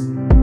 Area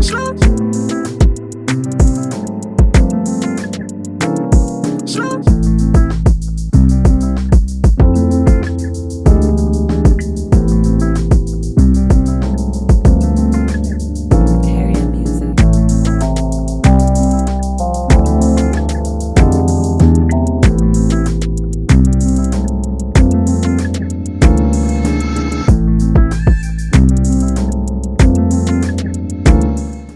Slow. Slow.